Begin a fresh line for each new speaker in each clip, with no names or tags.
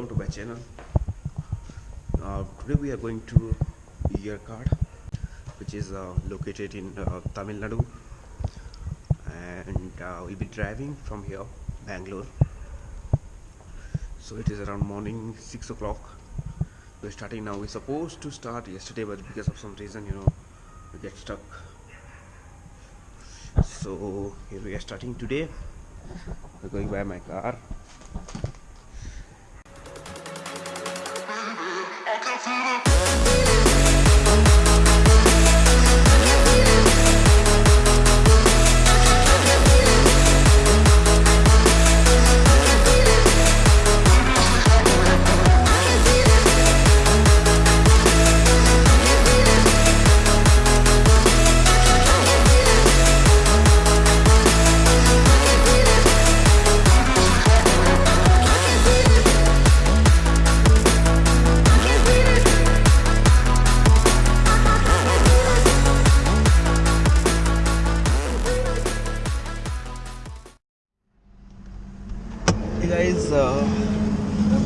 welcome to my channel. Uh, today we are going to Yercaud which is uh, located in uh, Tamil Nadu. And uh, we'll be driving from here Bangalore. So it is around morning 6 o'clock. We're starting now. We're supposed to start yesterday but because of some reason you know we get stuck. So here we are starting today. We're going by my car City.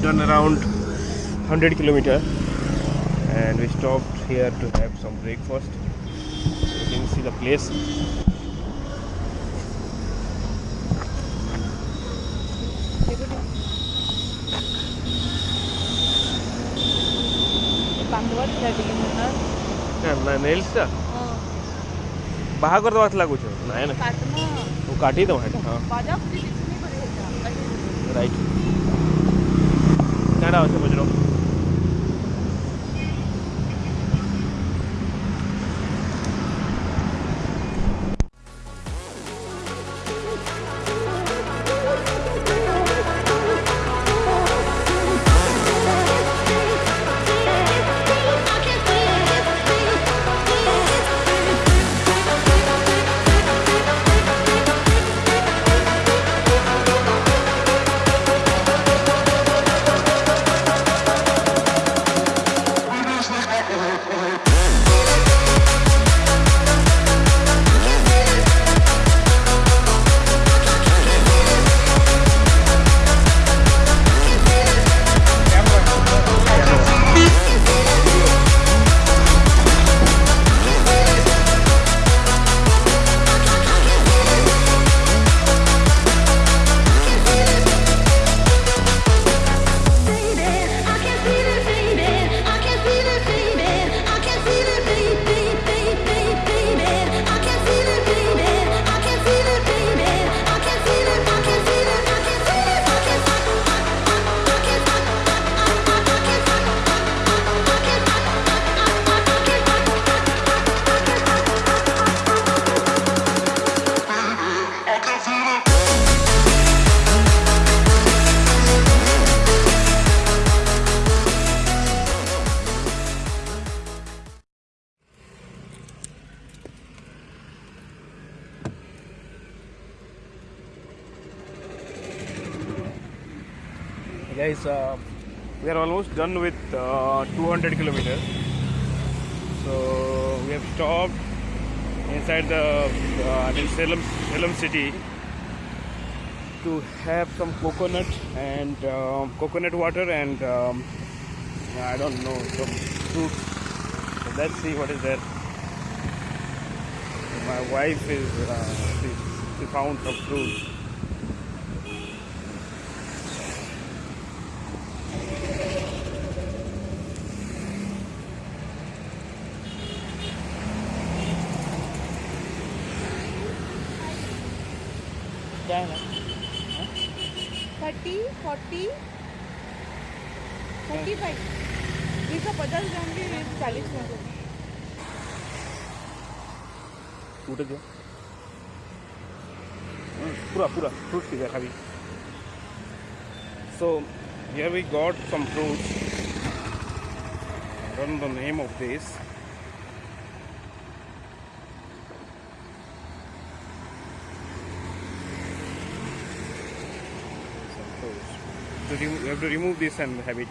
done around 100 kilometer and we stopped here to have some breakfast you can see the place बाहर बाहा ना
ना वो काटी दवा हाँ
right എടുക്കേണ്ട ആവശ്യം പറ്റുള്ളൂ guys uh, we are almost done with uh, 200 kilometers. So we have stopped inside the uh, I mean Salem Salem city to have some coconut and um, coconut water and um, I don't know some fruit. So let's see what is there. My wife is uh, she, she found some fruit
क्या है ना thirty forty हाँ। Thirty five ये सब पचास ग्राम के चालीस ग्राम। टूट
गया हम्म, पूरा पूरा फ्रूट की जगह भी। So here we got some fruits run the name of this fruits. You have to remove this and have it